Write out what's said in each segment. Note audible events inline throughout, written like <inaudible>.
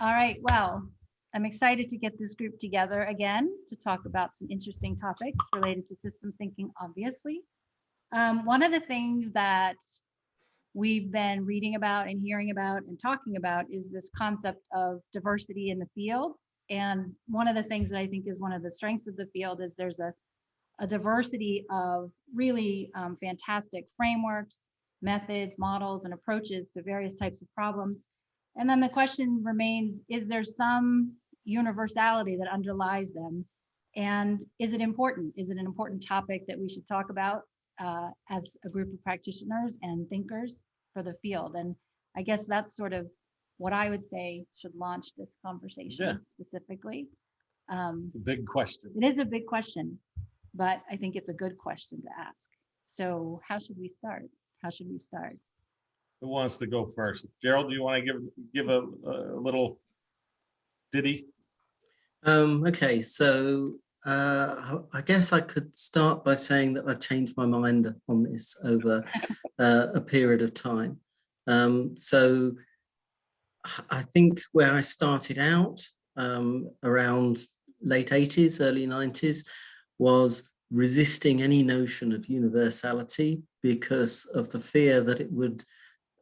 All right, well, I'm excited to get this group together again to talk about some interesting topics related to systems thinking, obviously. Um, one of the things that we've been reading about and hearing about and talking about is this concept of diversity in the field. And one of the things that I think is one of the strengths of the field is there's a, a diversity of really um, fantastic frameworks, methods, models, and approaches to various types of problems. And then the question remains, is there some universality that underlies them? And is it important? Is it an important topic that we should talk about uh, as a group of practitioners and thinkers for the field? And I guess that's sort of what I would say should launch this Yeah. conversation specifically. Um, It's a big question. it is a big question, but I think it's a good question to ask. So how should we start? How should we start? Who wants to go first? Gerald, do you want to give, give a, a little ditty? Um, okay, so uh, I guess I could start by saying that I've changed my mind on this over <laughs> uh, a period of time. Um, so I think where I started out um, around late 80s, early 90s, was resisting any notion of universality because of the fear that it would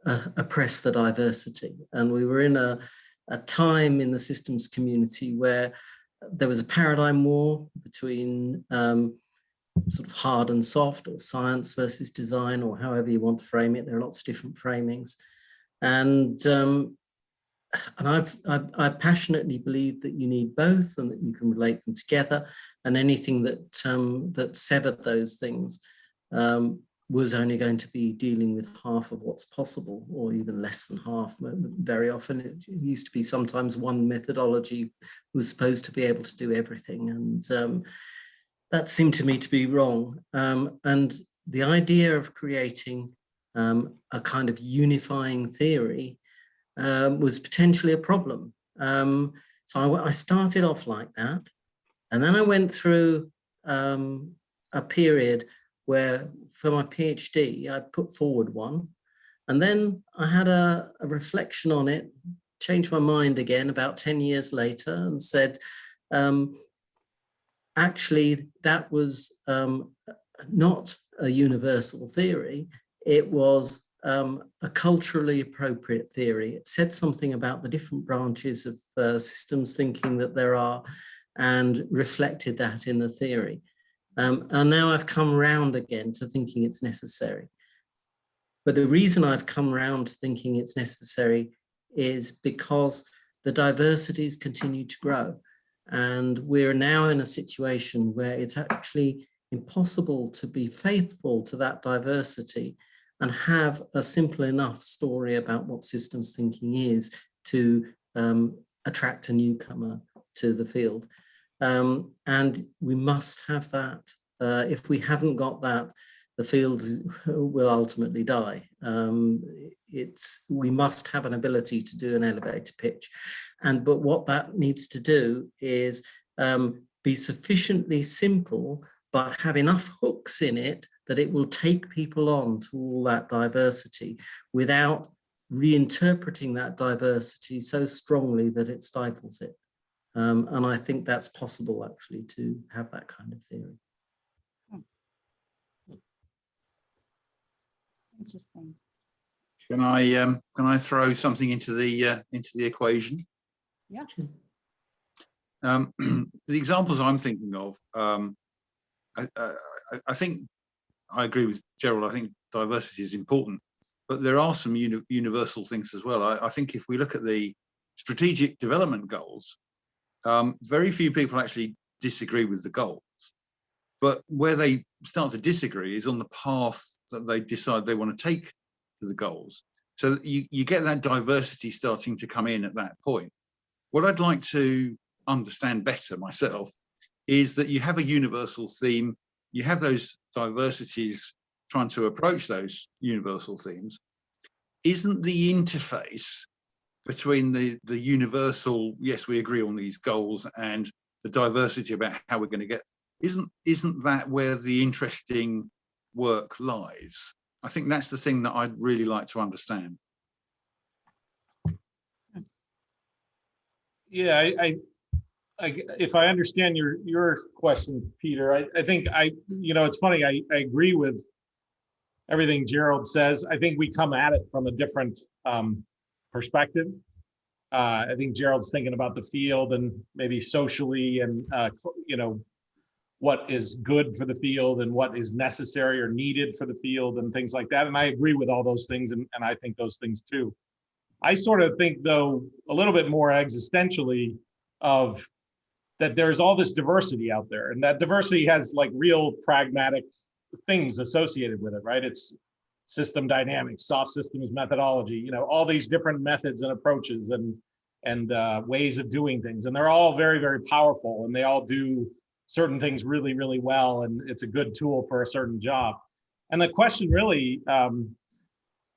uh, oppress the diversity. And we were in a, a time in the systems community where there was a paradigm war between um, sort of hard and soft or science versus design or however you want to frame it. There are lots of different framings. And um, and I've, I've, I passionately believe that you need both and that you can relate them together and anything that um, that severed those things um, was only going to be dealing with half of what's possible or even less than half. Very often it used to be sometimes one methodology was supposed to be able to do everything and um, that seemed to me to be wrong. Um, and the idea of creating um, a kind of unifying theory um, was potentially a problem. Um, so I, I, started off like that. And then I went through um, a period where for my PhD, I put forward one. And then I had a, a reflection on it, changed my mind again about 10 years later and said, um, actually, that was um, not a universal theory. It was um, a culturally appropriate theory. It said something about the different branches of uh, systems thinking that there are and reflected that in the theory. Um, and now I've come around again to thinking it's necessary. But the reason I've come around to thinking it's necessary is because the diversities continue to grow. And we're now in a situation where it's actually impossible to be faithful to that diversity and have a simple enough story about what systems thinking is to um, attract a newcomer to the field. Um, and we must have that. Uh, if we haven't got that, the field <laughs> will ultimately die. Um, it's we must have an ability to do an elevator pitch. And but what that needs to do is um, be sufficiently simple, but have enough hooks in it that it will take people on to all that diversity without reinterpreting that diversity so strongly that it stifles it. Um, and I think that's possible actually to have that kind of theory. Interesting. Can I um, can I throw something into the uh, into the equation? Yeah. Um, <clears throat> the examples I'm thinking of, um, I, I, I think I agree with Gerald. I think diversity is important, but there are some uni universal things as well. I, I, think if we look at the strategic development goals, um, very few people actually disagree with the goals. But where they start to disagree is on the path that they decide they want to take to the goals. So you, you get that diversity starting to come in at that point. What I'd like to understand better myself is that you have a universal theme you have those diversities trying to approach those universal themes, isn't the interface between the, the universal, yes, we agree on these goals and the diversity about how we're going to get, isn't, isn't that where the interesting work lies? I think that's the thing that I'd really like to understand. Yeah, I, I, I, if I understand your, your question, Peter, I, I think I, you know, it's funny, I, I agree with everything Gerald says. I think we come at it from a different, um, perspective. Uh, I think Gerald's thinking about the field and maybe socially and, uh, you know, what is good for the field and what is necessary or needed for the field and things like that. And I agree with all those things and, and I think those things too. I sort of think though, a little bit more existentially of that there's all this diversity out there and that diversity has like real pragmatic things associated with it, right? It's system dynamics, soft systems methodology, you know, all these different methods and approaches and and uh, ways of doing things. And they're all very, very powerful and they all do certain things really, really well. And it's a good tool for a certain job. And the question really um,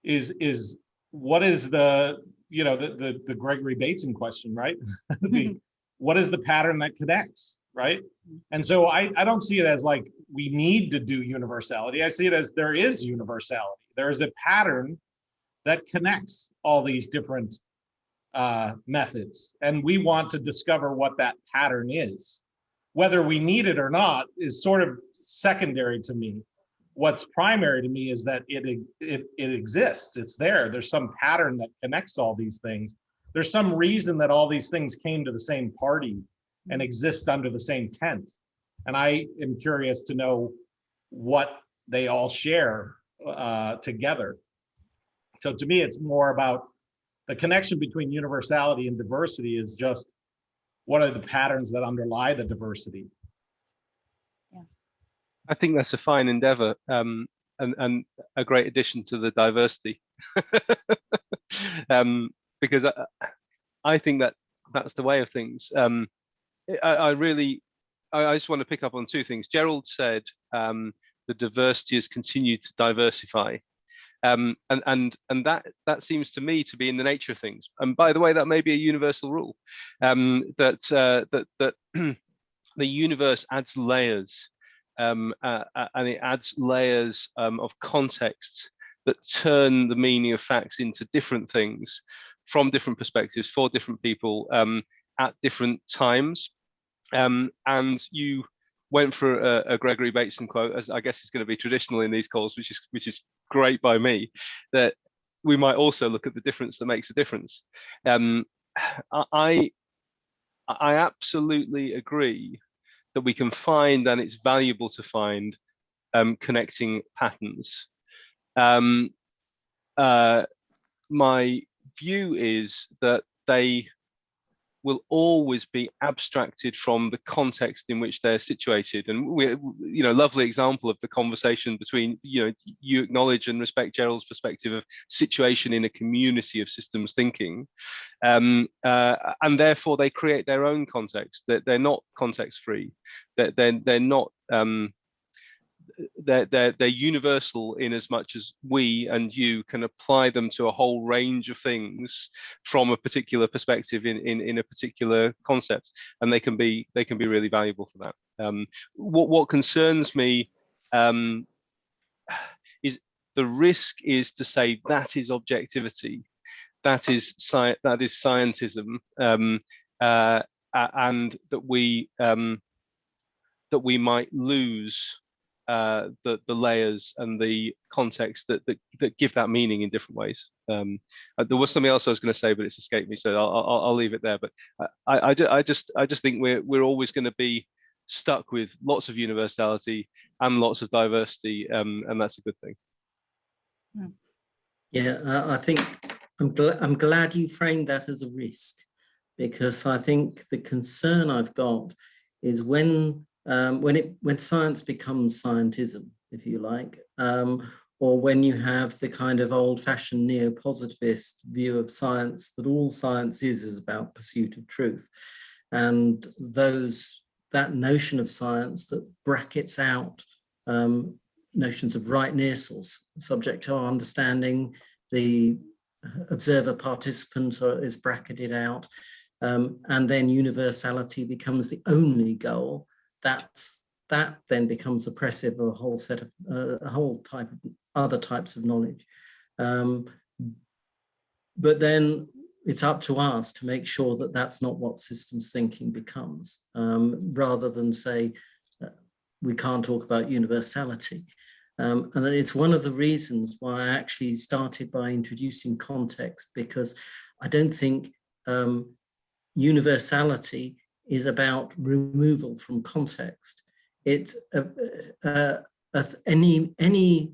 is, is what is the, you know, the, the, the Gregory Bateson question, right? <laughs> the, what is the pattern that connects, right? And so I, I don't see it as like we need to do universality. I see it as there is universality. There is a pattern that connects all these different uh, methods. And we want to discover what that pattern is. Whether we need it or not is sort of secondary to me. What's primary to me is that it, it, it exists, it's there. There's some pattern that connects all these things. There's some reason that all these things came to the same party and exist under the same tent. And I am curious to know what they all share uh, together. So to me, it's more about the connection between universality and diversity is just what are the patterns that underlie the diversity? Yeah. I think that's a fine endeavor um, and, and a great addition to the diversity. <laughs> um, because I, I think that that's the way of things. Um, I, I really, I, I just want to pick up on two things. Gerald said um, the diversity has continued to diversify. Um, and and and that that seems to me to be in the nature of things. And by the way, that may be a universal rule um, that uh, that that <clears throat> the universe adds layers, um, uh, uh, and it adds layers um, of context that turn the meaning of facts into different things from different perspectives for different people um, at different times. Um, and you went for a, a, Gregory Bateson quote, as I guess is going to be traditional in these calls, which is which is great by me. That we might also look at the difference that makes a difference. Um, I I absolutely agree that we can find, and it's valuable to find, um, connecting patterns. Um, uh, my view is that they will always be abstracted from the context in which they're situated. And we, you know, lovely example of the conversation between, you know, you acknowledge and respect Gerald's perspective of situation in a community of systems thinking. Um, uh, and therefore they create their own context, that they're not context free, that they're, they're not, um, they're, they're, they're universal in as much as we and you can apply them to a whole range of things from a particular perspective in, in, in a particular concept. And they can be they can be really valuable for that. Um, what, what concerns me um, <sighs> is the risk is to say that is objectivity, that is sci that is scientism, um, uh, and that we um, that we might lose uh, the the layers and the context that that, that give that meaning in different ways. Um, uh, there was something else I was going to say, but it's escaped me, so I'll, I'll, I'll leave it there. But I, I, I just I just think we're we're always going to be stuck with lots of universality and lots of diversity, um, and that's a good thing. Yeah, uh, I think I'm glad I'm glad you framed that as a risk, because I think the concern I've got is when um, when it when science becomes scientism, if you like, um, or when you have the kind of old-fashioned neo-positivist view of science that all science is is about pursuit of truth, and those that notion of science that brackets out um, notions of rightness or subject to our understanding, the observer participant is bracketed out, um, and then universality becomes the only goal that that then becomes oppressive of a whole set of uh, a whole type of other types of knowledge. Um, but then it's up to us to make sure that that's not what systems thinking becomes, um, rather than say uh, we can't talk about universality. Um, and it's one of the reasons why I actually started by introducing context, because I don't think um, universality is about removal from context. It's any any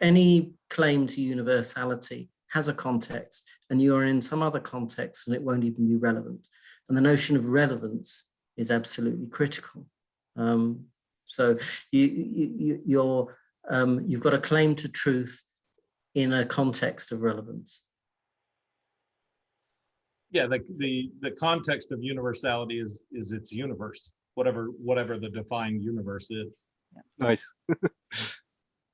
any claim to universality has a context, and you are in some other context, and it won't even be relevant. And the notion of relevance is absolutely critical. Um, so you, you you're um, you've got a claim to truth in a context of relevance. Yeah, the, the, the context of universality is, is its universe, whatever, whatever the defined universe is. Nice. <laughs>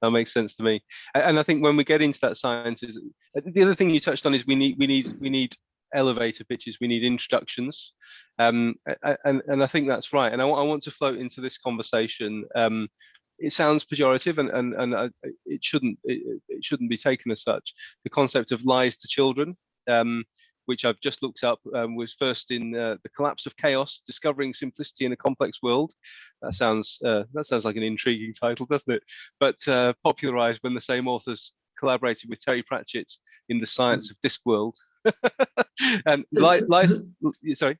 that makes sense to me. And I think when we get into that science is uh, the other thing you touched on is we need we need we need elevator pitches, we need introductions. Um, a- a- and, and I think that's right. And I, I want to float into this conversation. Um, it sounds pejorative and, and, and uh, it shouldn't it, it- it shouldn't be taken as such. The concept of lies to children, um, which I've just looked up, um, was first in uh, the collapse of chaos, discovering simplicity in a complex world. That sounds uh, that sounds like an intriguing title, doesn't it? But uh, popularized when the same authors collaborated with Terry Pratchett in the science of Discworld. <laughs> and li- That's- lies, sorry,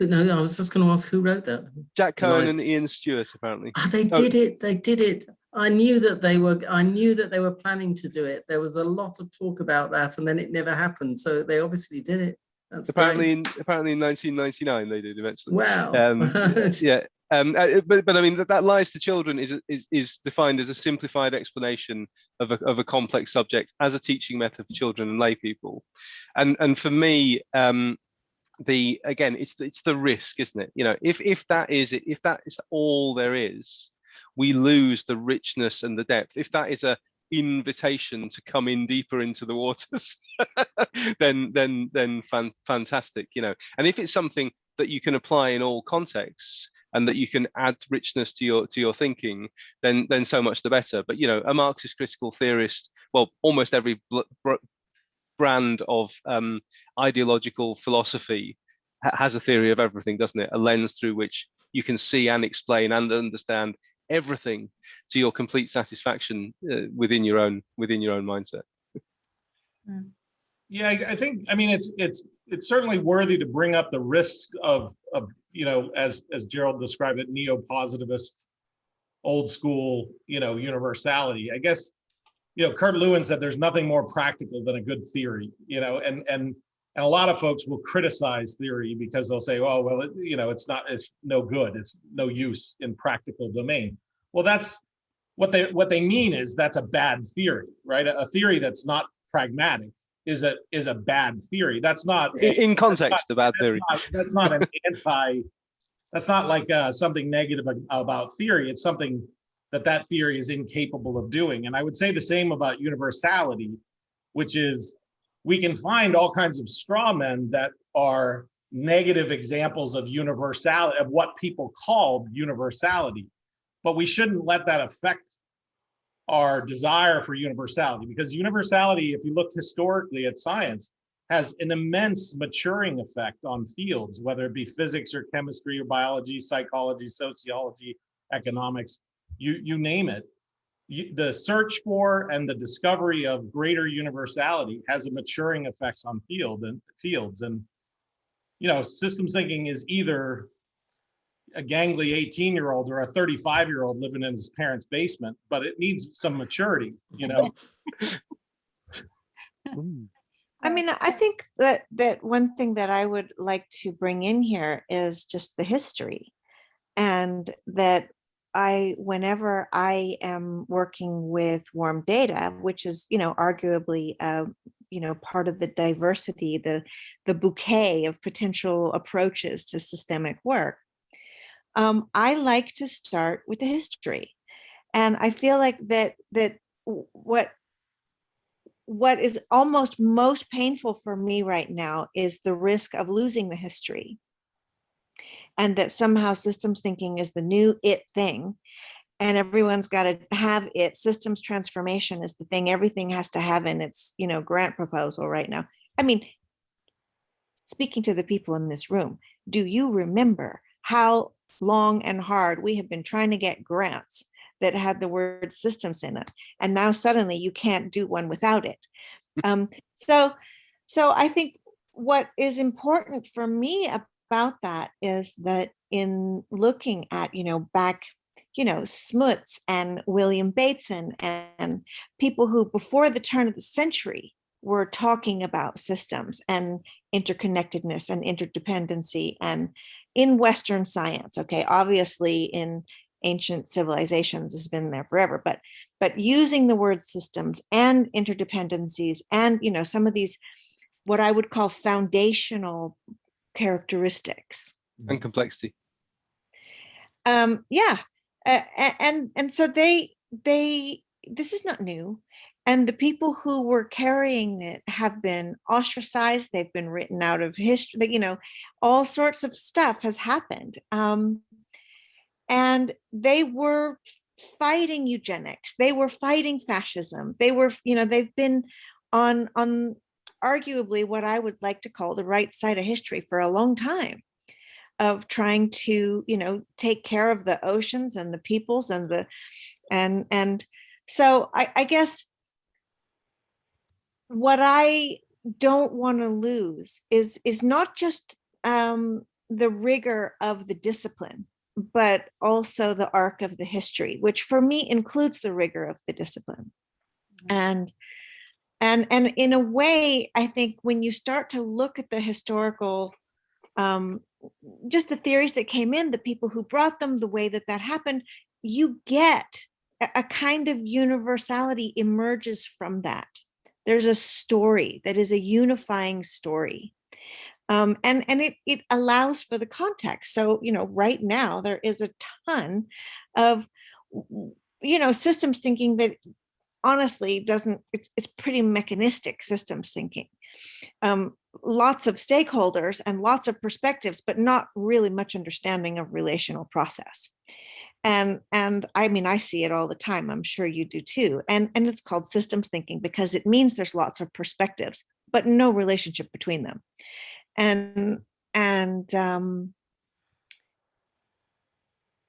No, I was just going to ask who wrote that. Jack Cohen and Ian Stewart apparently. Ah, they Oh. did it. They did it. I knew that they were. I knew that they were planning to do it. There was a lot of talk about that, and then it never happened. So they obviously did it. That's Apparently, great. in, apparently in 1999 they did eventually. Wow. Um, <laughs> yeah, um, uh, but but I mean that, that lies to children is is is defined as a simplified explanation of a of a complex subject as a teaching method for children and lay people, and and for me, um, the again it's the, it's the risk, isn't it? You know, if if that is it, if that is all there is, we lose the richness and the depth. If that is a invitation to come in deeper into the waters <laughs> then then then fan, fantastic you know. And if it's something that you can apply in all contexts and that you can add richness to your to your thinking then then so much the better. But you know a marxist critical theorist well almost every brand of um, ideological philosophy has a theory of everything doesn't it? A lens through which you can see and explain and understand everything to your complete satisfaction uh, within your own within your own mindset Yeah, I, I think, I mean, it's, it's, it's certainly worthy to bring up the risks of, of, you know, as, as Gerald described it, neo-positivist, old school, you know, universality. I guess, you know, Kurt Lewin said there's nothing more practical than a good theory, you know, and, and, and a lot of folks will criticize theory because they'll say, oh, well, it- you know, it's not, it's no good, it's no use in practical domain. Well, that's, what they, what they mean is that's a bad theory, right? A a theory that's not pragmatic is a is a bad theory. That's not in, context a bad that's theory not, that's not an anti. That's not like uh, something negative about theory. It's something that that theory is incapable of doing. And I would say the same about universality, which is we can find all kinds of straw men that are negative examples of universality of what people called universality, but we shouldn't let that affect our desire for universality because universality, if you look historically at science, has an immense maturing effect on fields, whether it be physics or chemistry or biology, psychology, sociology, economics, you, you name it. You, the search for and the discovery of greater universality has a maturing effects on field and fields. And, you know, systems thinking is either a gangly 18 year old or a 35 year old living in his parents basement, but it needs some maturity, you know? <laughs> I mean, I think that that one thing that I would like to bring in here is just the history. And that I, whenever I am working with warm data, which is, you know, arguably, uh, you know, part of the diversity, the the bouquet of potential approaches to systemic work, um, I like to start with the history. And I feel like that that what what is almost most painful for me right now is the risk of losing the history. And that somehow systems thinking is the new it thing. And everyone's got to have it. Systems transformation is the thing everything has to have in its, you know, grant proposal right now. I mean, speaking to the people in this room, do you remember how long and hard we have been trying to get grants that had the word systems in it? And now suddenly you can't do one without it. Um, so, so I think what is important for me about that is that in looking at, you know, back, you know, Smuts and William Bateson and people who before the turn of the century were talking about systems and interconnectedness and interdependency and in Western science, okay, obviously in ancient civilizations has been there forever, but but using the word systems and interdependencies and you know some of these what I would call foundational characteristics. And complexity. Um, yeah, uh, and and so they they this is not new, and the people who were carrying it have been ostracized. They've been written out of history. You know, all sorts of stuff has happened, um, and they were fighting eugenics. They were fighting fascism. They were, you know, they've been on on arguably what I would like to call the right side of history for a long time of trying to, you know, take care of the oceans and the peoples and the, and, and so I, I guess what I don't want to lose is, is not just um, the rigor of the discipline, but also the arc of the history, which for me includes the rigor of the discipline. And and and in a way i think when you start to look at the historical um just the theories that came in the people who brought them the way that that happened you get a, kind of universality emerges from that. There's a story that is a unifying story. Um, and and it it allows for the context. So you know right now there is a ton of you know systems thinking that honestly doesn't, it's, it's pretty mechanistic systems thinking. Um, lots of stakeholders and lots of perspectives, but not really much understanding of relational process. And, and I mean, I see it all the time. I'm sure you do too. And, and it's called systems thinking because it means there's lots of perspectives, but no relationship between them. And, and um,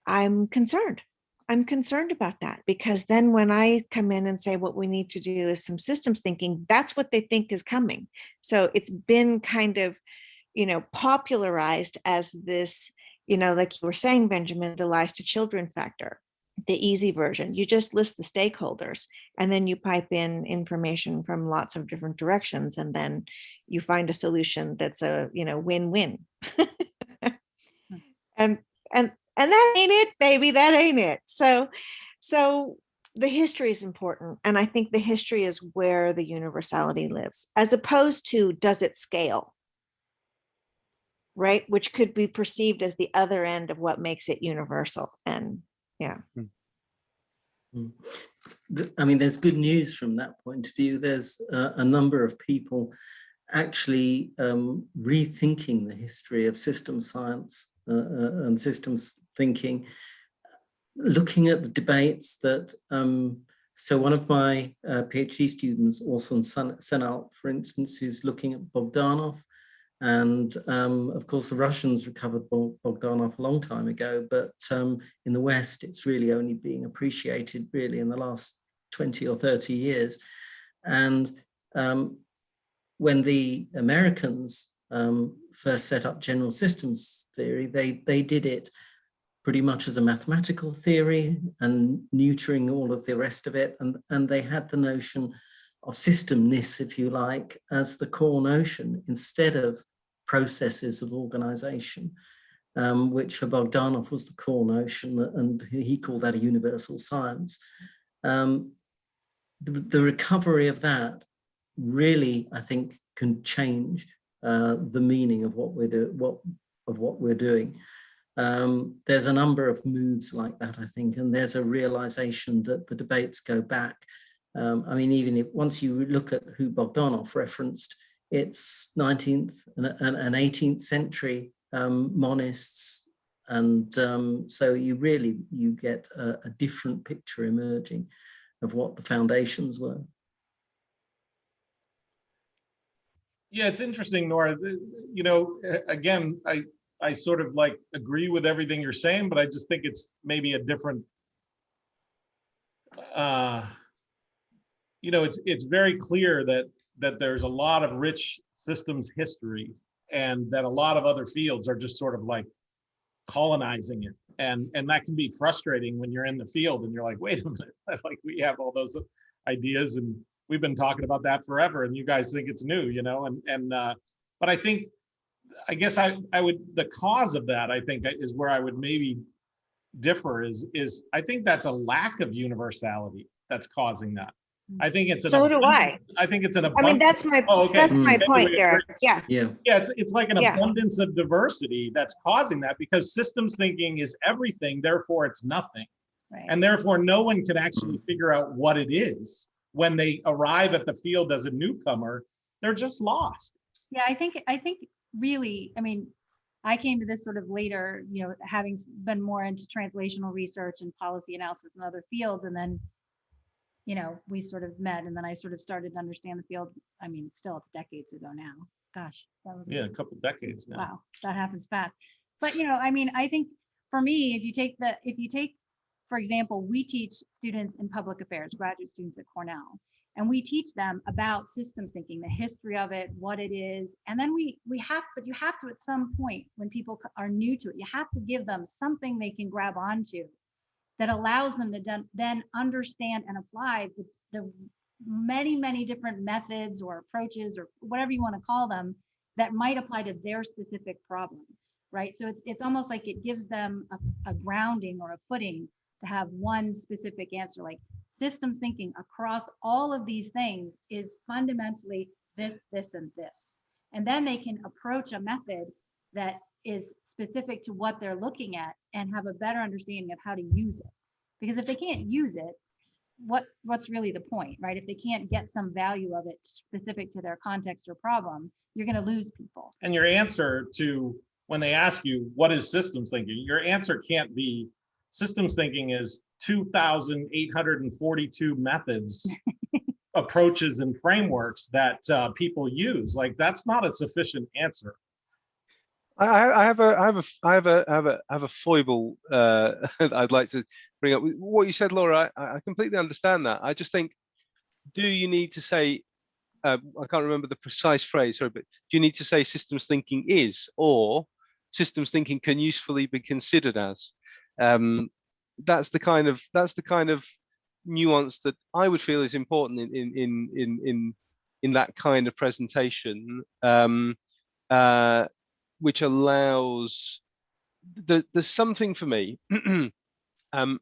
I'm concerned I'm concerned about that because then when I come in and say what we need to do is some systems thinking, that's what they think is coming. So it's been kind of, you know, popularized as this, you know, like you were saying, Benjamin, the lies to children factor, the easy version. You just list the stakeholders and then you pipe in information from lots of different directions and then you find a solution that's a, you know, win-win. Hmm. <laughs> and and and that ain't it baby that ain't it. So so the history is important and i think the history is where the universality lives as opposed to does it scale? Right? Which could be perceived as the other end of what makes it universal and yeah. Mm. I mean, there's good news from that point of view. There's uh, a number of people actually um, rethinking the history of system science and systems thinking, looking at the debates that, um, so one of my uh, PhD students, Orson Senalt, for instance, is looking at Bogdanov. And um, of course, the Russians recovered Bogdanov a long time ago, but um, in the West, it's really only being appreciated really in the last 20 or 30 years. And um, when the Americans um, first set up general systems theory, they, they did it pretty much as a mathematical theory and neutering all of the rest of it. And, and they had the notion of systemness, if you like, as the core notion instead of processes of organization, um, which for Bogdanov was the core notion and he called that a universal science. Um, the, the, recovery of that really, I think, can change uh, the meaning of what we're doing, what of what we're doing. Um, there's a number of moods like that, I think, and there's a realization that the debates go back. Um, I mean, even if once you look at who Bogdanov referenced, it's 19th and, and 18th century um, monists. And um, so you really, you get a, a different picture emerging of what the foundations were. Yeah, it's interesting, Nora. You know, again, I, I sort of like agree with everything you're saying, but I just think it's maybe a different. uh You know, it's, it's very clear that, that there's a lot of rich systems history and that a lot of other fields are just sort of like colonizing it. And, and that can be frustrating when you're in the field and you're like, wait a minute, <laughs> like we have all those ideas and we've been talking about that forever and you guys think it's new, you know, and, and, uh, but I think, I guess I, I would, the cause of that, I think is where I would maybe differ is, is I think that's a lack of universality that's causing that. I think it's. an So do I. I think it's an. I mean, that's my, Oh, okay. that's my point, we Derek. agree. Yeah, Yeah, Yeah, it's, it's like an Yeah. abundance of diversity that's causing that because systems thinking is everything, therefore it's nothing. Right. And therefore, no one can actually Mm. figure out what it is. When they arrive at the field as a newcomer, they're just lost. Yeah, I think, I think really, I mean, I came to this sort of later, you know, having been more into translational research and policy analysis in other fields, and then, you know, we sort of met, and then I sort of started to understand the field. I mean, still, it's decades ago now. Gosh, that was. Yeah, a couple decades now. Wow, that happens fast. But, you know, I mean, I think for me, if you take the, if you take, for example, we teach students in public affairs, graduate students at Cornell. And we teach them about systems thinking, the history of it, what it is. And then we, we have, but you have to, at some point, when people are new to it, you have to give them something they can grab onto that allows them to then, understand and apply the, the many, many different methods or approaches or whatever you want to call them that might apply to their specific problem, right? So it's, it's almost like it gives them a, a grounding or a footing to have one specific answer, like systems thinking across all of these things is fundamentally this, this, and this. And then they can approach a method that is specific to what they're looking at and have a better understanding of how to use it. Because if they can't use it, what, what's really the point, right? If they can't get some value of it specific to their context or problem, you're gonna lose people. And your answer to, when they ask you, what is systems thinking? Your answer can't be, systems thinking is two thousand eight hundred and forty-two methods, <laughs> approaches and frameworks that uh, people use. Like, that's not a sufficient answer. I, I I have a, I have a, I have a, I have a, I have a foible uh, <laughs> that I'd like to bring up. What you said, Laura, I, I completely understand that. I just think, do you need to say, uh, I can't remember the precise phrase, sorry, but do you need to say systems thinking is, or systems thinking can usefully be considered as? Um, that's the kind of, that's the kind of nuance that I would feel is important in, in, in, in, in, that kind of presentation. Um, uh, which allows the, there's something for me <clears throat> um,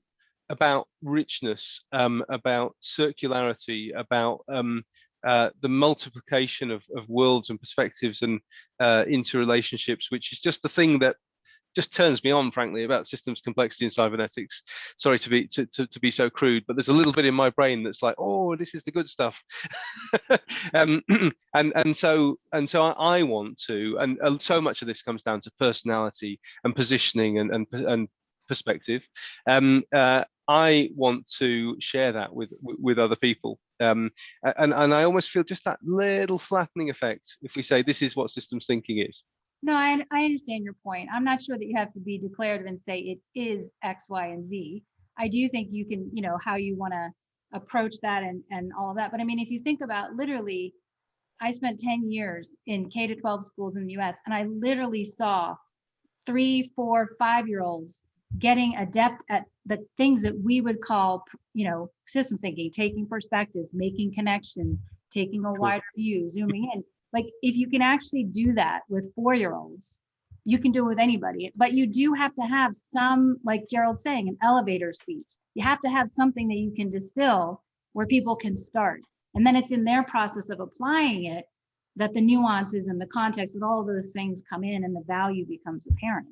about richness, um, about circularity, about um, uh, the multiplication of, of worlds and perspectives and uh, interrelationships, which is just the thing that just turns me on, frankly, about systems complexity and cybernetics. Sorry to be to, to, to be so crude, but there's a little bit in my brain that's like, oh, this is the good stuff. <laughs> um, <clears throat> and and so and so I, I want to, and, so much of this comes down to personality and positioning and and, and perspective. Um, uh, I want to share that with with other people. Um, and and I almost feel just that little flattening effect if we say this is what systems thinking is. No, I, I understand your point. I'm not sure that you have to be declarative and say it is X, Y, and Z. I do think you can, you know, how you want to approach that and, and all of that. But I mean, if you think about literally, I spent 10 years in K to 12 schools in the US and I literally saw three, four, five-year-olds getting adept at the things that we would call, you know, system thinking, taking perspectives, making connections, taking a wider view, zooming in like if you can actually do that with four-year-olds you can do it with anybody but you do have to have some like gerald's saying an elevator speech. You have to have something that you can distill where people can start. And then it's in their process of applying it that the nuances and the context and all those things come in and the value becomes apparent.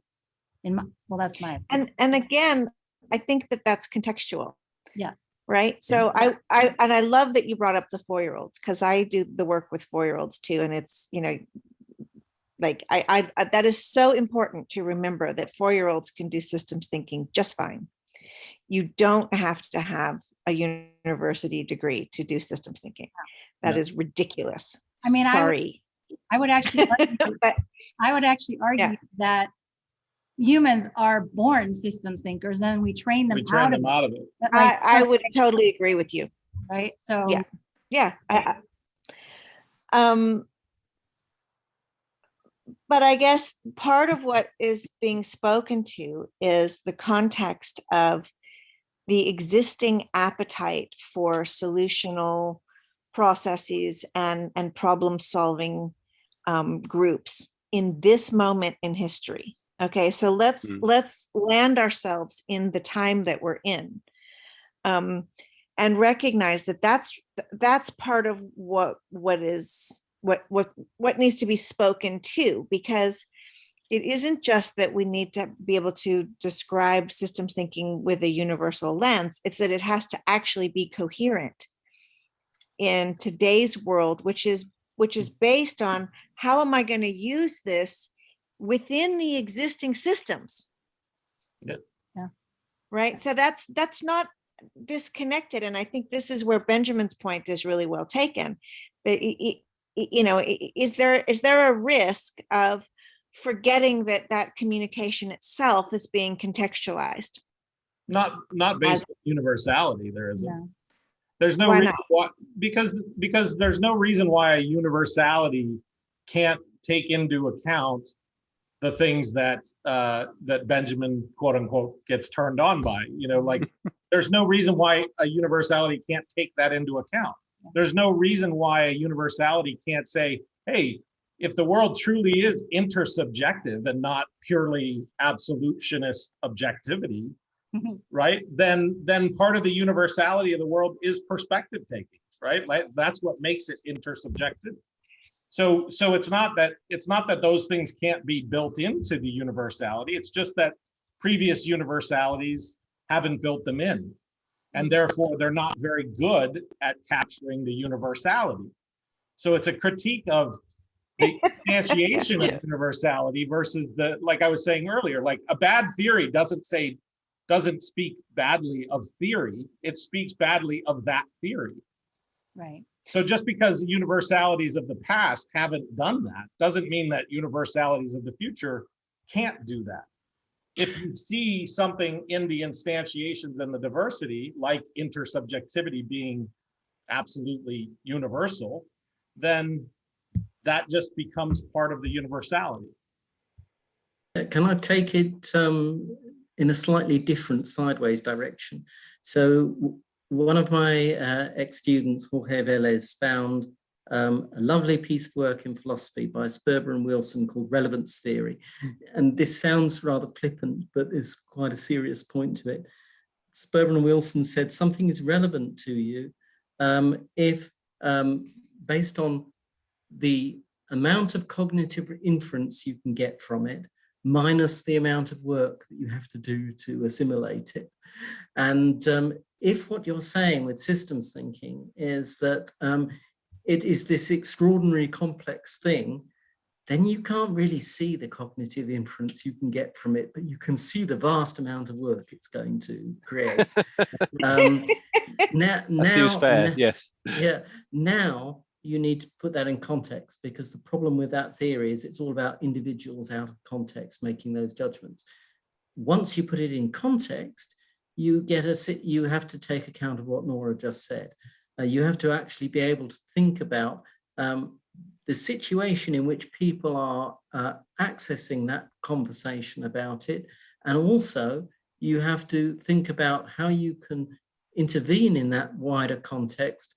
In my well that's my and, and again, I think that that's contextual. yes right? So I, I, and I love that you brought up the four-year-olds because I do the work with four-year-olds too, and it's, you know, like I, I, that is so important to remember that four-year-olds can do systems thinking just fine. You don't have to have a university degree to do systems thinking. That Yeah. is ridiculous. I mean, I would- Sorry. I would actually, <laughs> argue- But I would actually argue that humans are born systems thinkers, then we train them We train out them it. out of it. That, I, I would totally agree with you. Right, so. Yeah. Yeah. I- I- Um, but I guess part of what is being spoken to is the context of the existing appetite for solutional processes and, and problem solving um, groups in this moment in history. Okay, so let's Mm. let's land ourselves in the time that we're in. Um, and recognize that that's that's part of what what is what what what needs to be spoken to because it isn't just that we need to be able to describe systems thinking with a universal lens it's that it has to actually be coherent in today's world which is which is based on how am i going to use this within the existing systems Yep. Yeah. right so that's that's not disconnected and i think this is where benjamin's point is really well taken that you know i- i- is there is there a risk of forgetting that that communication itself is being contextualized Not, not based on universality, there isn't. No. There's no Why reason not? why, because, because there's no reason why a universality can't take into account the things that, uh, that Benjamin quote unquote gets turned on by, you know, like, <laughs> there's no reason why a universality can't take that into account. There's no reason why a universality can't say, hey, if the world truly is intersubjective and not purely absolutionist objectivity, right then then part of the universality of the world is perspective taking right? Like that's what makes it intersubjective so so it's not that it's not that those things can't be built into the universality. It's just that previous universalities haven't built them in and mm-hmm. therefore they're not very good at capturing the universality. So it's a critique of <laughs> the instantiation of universality versus the like i was saying earlier like a bad theory doesn't say doesn't speak badly of theory, it speaks badly of that theory. Right, So just because universalities of the past haven't done that, doesn't mean that universalities of the future can't do that. If you see something in the instantiations and the diversity, like intersubjectivity being absolutely universal, then that just becomes part of the universality. Uh, Can I take it um, in a slightly different sideways direction? So one of my uh, ex-students, Jorge Velez, found um, a lovely piece of work in philosophy by Sperber and Wilson called Relevance Theory. And this sounds rather flippant, but there's quite a serious point to it. Sperber and Wilson said something is relevant to you um, if, um, based on the amount of cognitive inference you can get from it, minus the amount of work that you have to do to assimilate it. And um, if what you're saying with systems thinking is that um, it is this extraordinary complex thing, then you can't really see the cognitive inference you can get from it, but you can see the vast amount of work it's going to create. <laughs> um, now, now- fair. now- Yes. yeah, now you need to put that in context because the problem with that theory is it's all about individuals out of context making those judgments. Once you put it in context, you get a you have to take account of what Nora just said. Uh, you have to actually be able to think about um, the situation in which people are uh, accessing that conversation about it, and also you have to think about how you can intervene in that wider context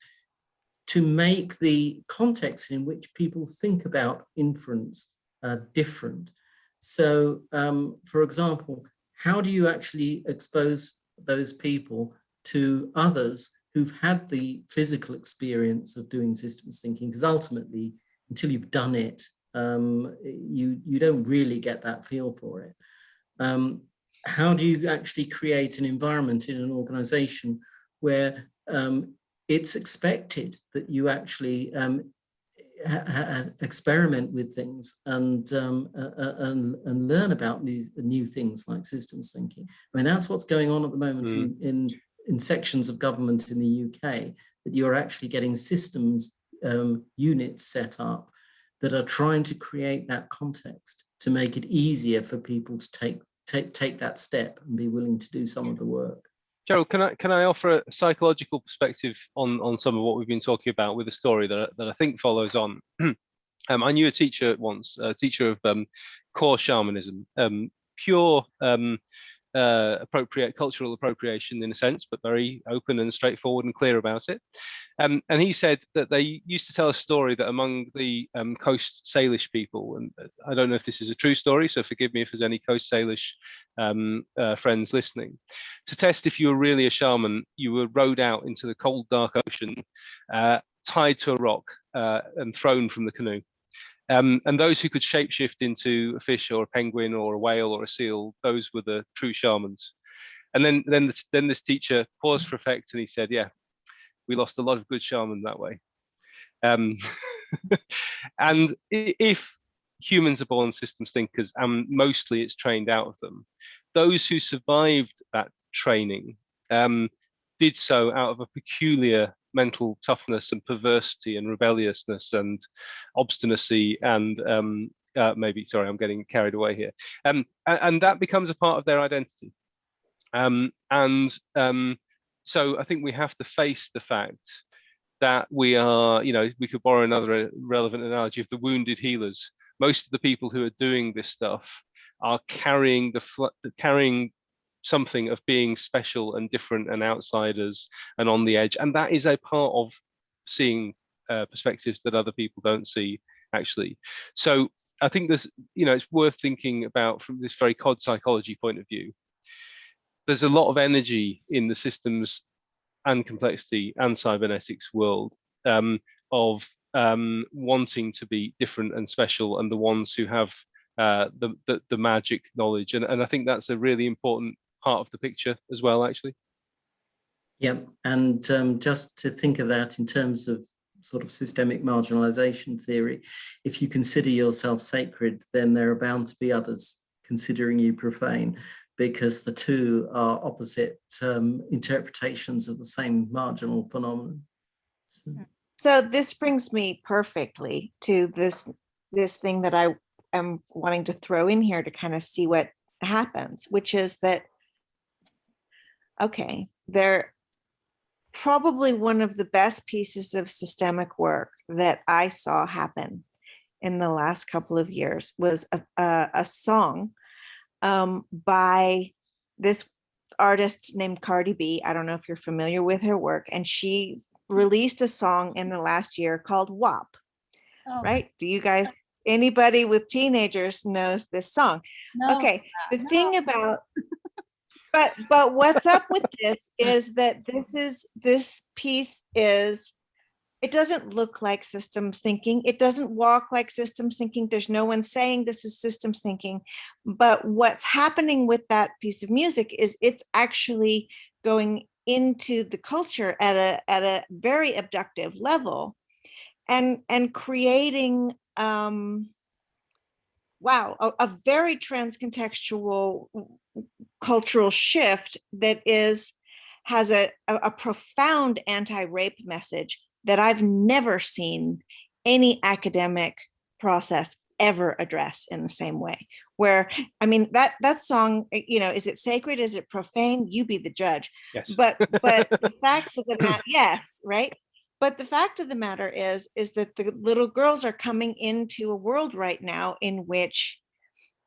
to make the context in which people think about inference uh, different. So, um, for example, how do you actually expose those people to others who've had the physical experience of doing systems thinking? Because ultimately, until you've done it, um, you, you don't really get that feel for it. Um, how do you actually create an environment in an organization where um, it's expected that you actually um, experiment with things and, um, uh, uh, and and learn about these new things like systems thinking. I mean, that's what's going on at the moment in, in in sections of government in the UK. That you're actually getting systems um, units set up that are trying to create that context to make it easier for people to take take take that step and be willing to do some of the work. Gerald, can I can I offer a psychological perspective on on some of what we've been talking about with a story that that I think follows on. <clears throat> um, I knew a teacher once, a teacher of um, core shamanism, um, pure um, uh, appropriate cultural appropriation in a sense, but very open and straightforward and clear about it. Um, and he said that they used to tell a story that among the um, coast Salish people, and uh, I don't know if this is a true story, so forgive me if there's any coast Salish um, uh, friends listening. To test if you were really a shaman, you were rowed out into the cold, dark ocean, uh, tied to a rock uh, and thrown from the canoe. Um, and those who could shapeshift into a fish or a penguin or a whale or a seal, those were the true shamans. And then, then, this, then this teacher paused for effect and he said, "Yeah, we lost a lot of good shaman that way." Um, <laughs> and if humans are born systems thinkers, and mostly it's trained out of them, those who survived that training um, did so out of a peculiar mental toughness and perversity and rebelliousness and obstinacy and um, uh, maybe sorry i'm getting carried away here. Um, a- and, that becomes a part of their identity. Um, and um, so i think we have to face the fact that we are you know we could borrow another uh, relevant analogy of the wounded healers. Most of the people who are doing this stuff are carrying the carrying something of being special and different and outsiders and on the edge. And that is a part of seeing uh, perspectives that other people don't see actually. So i think there's you know it's worth thinking about from this very cod psychology point of view. There's a lot of energy in the systems and complexity and cybernetics world um, of um, wanting to be different and special and the ones who have uh, the, the the magic knowledge. And, and I think that's a really important part of the picture as well actually Yeah, and um, just to think of that in terms of sort of systemic marginalization theory, if you consider yourself sacred, then there are bound to be others considering you profane, because the two are opposite um, interpretations of the same marginal phenomenon. So- So this brings me perfectly to this, this thing that I am wanting to throw in here to kind of see what happens, which is that, okay, they're probably one of the best pieces of systemic work that I saw happen in the last couple of years was a, a, a song um, by this artist named Cardi B. I don't know if you're familiar with her work, and she released a song in the last year called WAP, Oh, right? Do you guys, anybody with teenagers knows this song? no, Okay, the no. thing about, but, but what's up with this is that this is, this piece is, it doesn't look like systems thinking. It doesn't walk like systems thinking. There's no one saying this is systems thinking. But what's happening with that piece of music is it's actually going into the culture at a, at a very abductive level and, and creating, um, wow, a, a very transcontextual cultural shift that is has a, a, a profound anti-rape message that I've never seen any academic process ever address in the same way. Where, I mean, that that song, eh, you know, is it sacred? Is it profane? You be the judge. yes But but the <laughs> fact of the matter, yes, right. But the fact of the matter is, is that the little girls are coming into a world right now in which,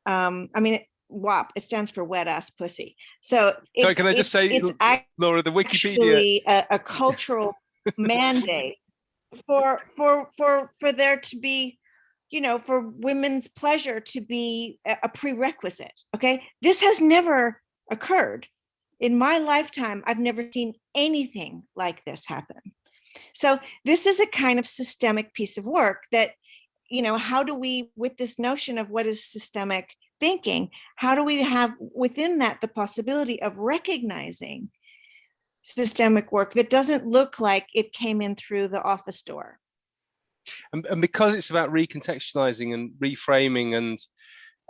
um, I mean, WAP, it stands for wet ass pussy. So it's, can I just it's- say, it's Laura the Wikipedia a, a <laughs> cultural mandate for for for for there to be you know for women's pleasure to be a, a prerequisite okay? This has never occurred in my lifetime. I've never seen anything like this happen. So this is a kind of systemic piece of work that you know how do we with this notion of what is systemic thinking how do we have within that the possibility of recognizing systemic work that doesn't look like it came in through the office door. and, and because it's about recontextualizing and reframing and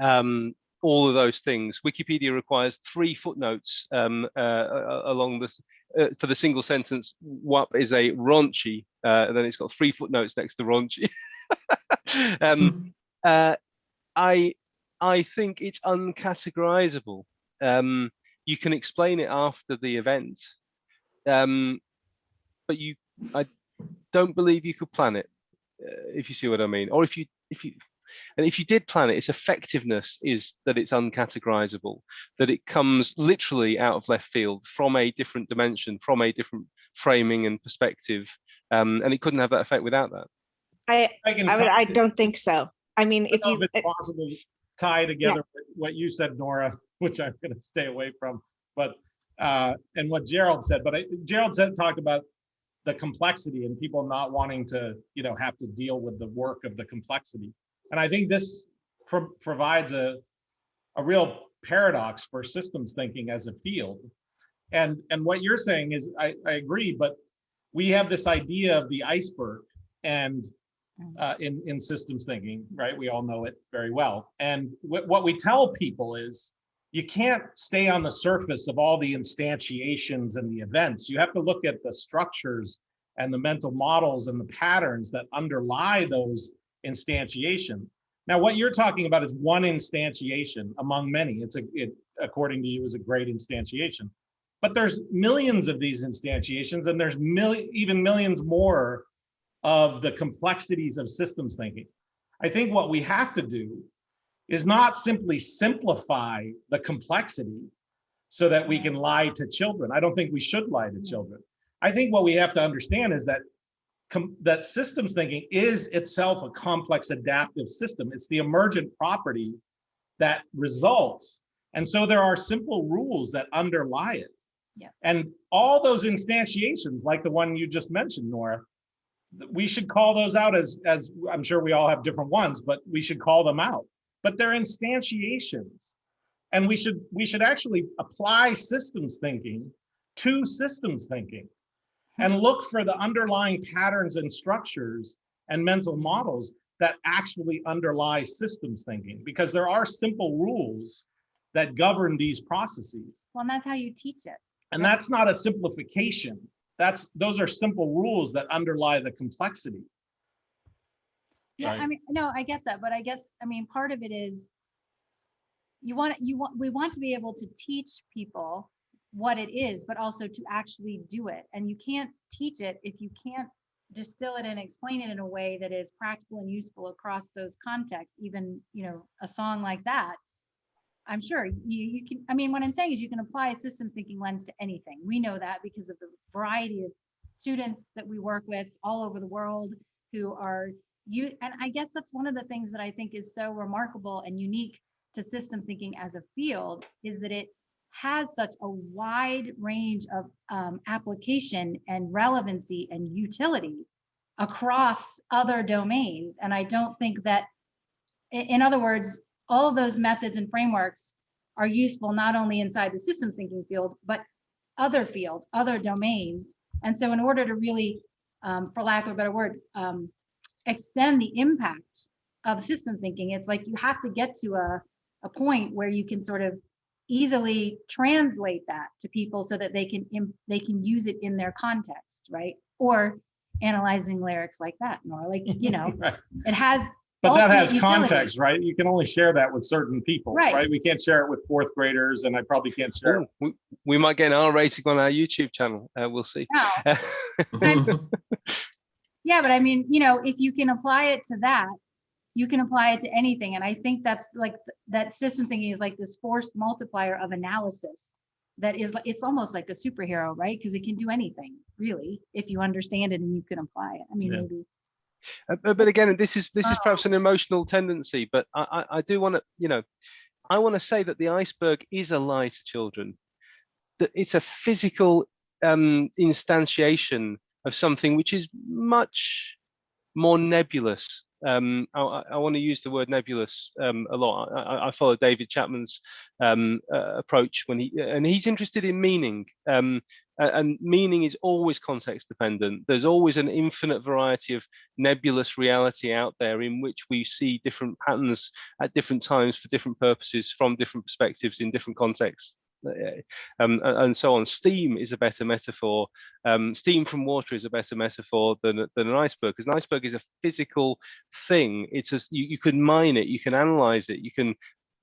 um, all of those things, Wikipedia requires three footnotes um, uh, a- along this uh, for the single sentence. WAP is a raunchy, uh, and then it's got three footnotes next to raunchy. <laughs> um, uh, I I think it's uncategorizable. Um, you can explain it after the event, um, but you I don't believe you could plan it, uh, if you see what I mean. Or if you if you and if you did plan it, its effectiveness is that it's uncategorizable, that it comes literally out of left field from a different dimension, from a different framing and perspective, um, and it couldn't have that effect without that. I, I I would, I don't think so. I mean, if don't you, if it's possible to tie together with what you said, Nora, <laughs> which I'm gonna stay away from, but, uh, and what Gerald said, but I, Gerald said, talked about the complexity and people not wanting to, you know, have to deal with the work of the complexity. And I think this pro- provides a, a real paradox for systems thinking as a field. And, and what you're saying is, I, I agree, but we have this idea of the iceberg and uh, in, in systems thinking, right? We all know it very well. And what, what we tell people is you can't stay on the surface of all the instantiations and the events. You have to look at the structures and the mental models and the patterns that underlie those instantiations. Now, what you're talking about is one instantiation among many. It's a, it, according to you, is a great instantiation. But there's millions of these instantiations and there's mil even millions more of the complexities of systems thinking. I think what we have to do is not simply simplify the complexity so that we can lie to children. I don't think we should lie to mm-hmm. children. I think what we have to understand is that that systems thinking is itself a complex adaptive system. It's the emergent property that results. And so there are simple rules that underlie it. Yeah. And all those instantiations, like the one you just mentioned, Nora, we should call those out as, as I'm sure we all have different ones, but we should call them out. But they're instantiations. And we should, we should actually apply systems thinking to systems thinking and hmm. look for the underlying patterns and structures and mental models that actually underlie systems thinking, because there are simple rules that govern these processes. Well, and that's how you teach it. And that's not a simplification. That's, those are simple rules that underlie the complexity. Yeah, I mean, no, I get that, but I guess, I mean, part of it is you want, you want, we want to be able to teach people what it is, but also to actually do it. And you can't teach it if you can't distill it and explain it in a way that is practical and useful across those contexts, even, you know, a song like that. I'm sure you, you can, I mean, what I'm saying is you can apply a systems thinking lens to anything. We know that because of the variety of students that we work with all over the world who are you, and I guess that's one of the things that I think is so remarkable and unique to systems thinking as a field is that it has such a wide range of um, application and relevancy and utility across other domains. And I don't think that, in other words, all of those methods and frameworks are useful not only inside the systems thinking field, but other fields, other domains. And so in order to really, um, for lack of a better word, um, extend the impact of systems thinking, it's like you have to get to a, a point where you can sort of easily translate that to people so that they can, they can use it in their context, right? Or analyzing lyrics like that, Nora, like, you know, <laughs> Right. it has But that ultimate has utility. context, right? You can only share that with certain people, Right. right? We can't share it with fourth graders and I probably can't share. it Ooh, we, we might get an R rating on our YouTube channel. Uh, we'll see. now. <laughs> <laughs> Yeah, but I mean, you know, if you can apply it to that, you can apply it to anything. And I think that's like, th- that systems thinking is like this force multiplier of analysis. That is, it's almost like a superhero, right? Because it can do anything, really, if you understand it and you can apply it. I mean, Yeah. maybe. Uh, but, again, this is this is perhaps an emotional tendency, but I, I, I do want to, you know, I want to say that the iceberg is a lie to children. That it's a physical um, instantiation of something which is much more nebulous. Um, I, I want to use the word nebulous um, a lot. I, I- I follow David Chapman's um, uh, approach when he and he's interested in meaning. And meaning is always context dependent. There's always an infinite variety of nebulous reality out there in which we see different patterns at different times for different purposes from different perspectives in different contexts uh, um, and so on. Steam is a better metaphor. Um, steam from water is a better metaphor than, than an iceberg, because an iceberg is a physical thing. It's a, you, you can mine it, you can analyze it, you can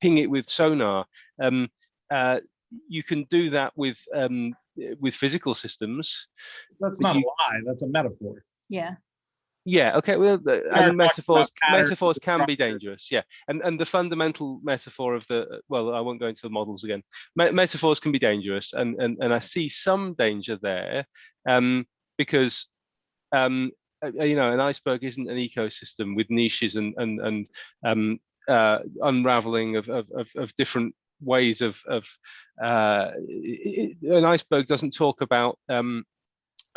ping it with sonar. Um, uh, you can do that with um, with physical systems. That's But not a lie, that's a metaphor. Yeah, Yeah, okay, well, the- and metaphors, metaphors can be dangerous, yeah. And, and the fundamental metaphor of the, well, I won't go into the models again. Me- Metaphors can be dangerous, and, and, and I see some danger there, um, because, um, uh, uh, you know, an iceberg isn't an ecosystem with niches and, and, and, um, uh, unraveling of, of, of, of different ways of, of, uh, i- i- an iceberg doesn't talk about, um,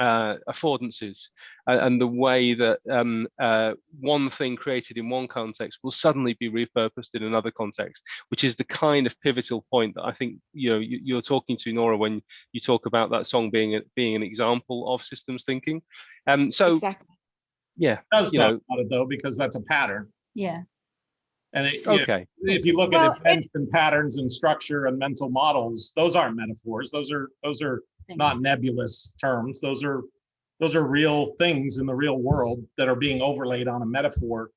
uh, affordances a- and the way that um, uh, one thing created in one context will suddenly be repurposed in another context, which is the kind of pivotal point that I think you know you, you're talking to Nora when you talk about that song being a, being an example of systems thinking. Um, so Exactly. yeah, Does You know- about it though, because that's a pattern. yeah, And it, you know, okay, if you look Well, at events and patterns and structure and mental models, those aren't metaphors. Those are, those are not nebulous terms. Those are, those are real things in the real world that are being overlaid on a metaphor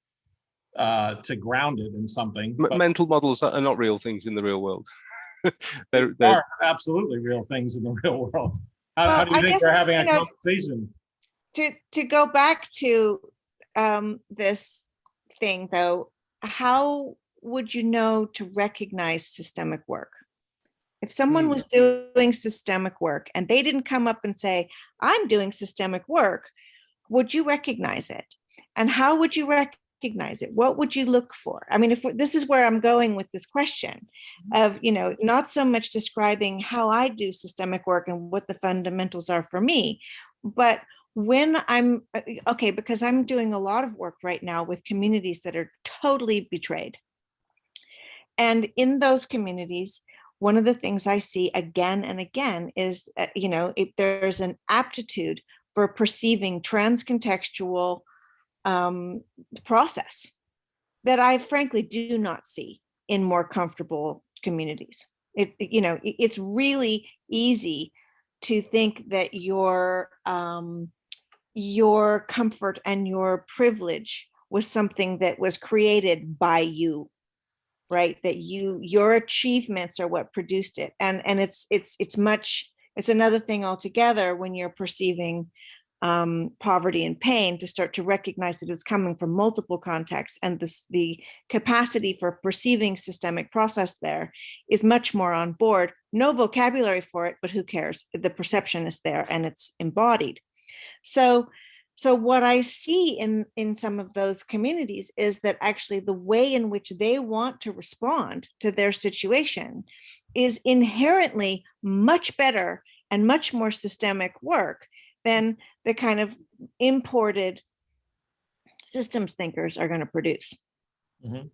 uh, to ground it in something. M- but mental models are not real things in the real world. <laughs> they're, they they're are absolutely real things in the <laughs> real world. How, how do you I think guess, they're having a know, conversation? to to go back to um this thing though how would you know to recognize systemic work? If someone Hmm. was doing systemic work and they didn't come up and say i'm doing systemic work would you recognize it? And how would you recognize it? What would you look for? I mean if this is where i'm going with this question of you know not so much describing how i do systemic work and what the fundamentals are for me but when I'm uh, okay, because I'm doing a lot of work right now with communities that are totally betrayed. And in those communities, one of the things I see again and again is, uh, you know, if there's an aptitude for perceiving transcontextual um, process that I frankly do not see in more comfortable communities. It, it- you know, it- it's really easy to think that your um, your comfort and your privilege was something that was created by you right? That you your achievements are what produced it. And and it's it's it's much it's another thing altogether when you're perceiving um, poverty and pain to start to recognize that it's coming from multiple contexts and this the capacity for perceiving systemic process there is much more on board. No vocabulary for it but who cares? The perception is there and it's embodied so so what i see in in some of those communities is that actually the way in which they want to respond to their situation is inherently much better and much more systemic work than the kind of imported systems thinkers are going to produce Mhm.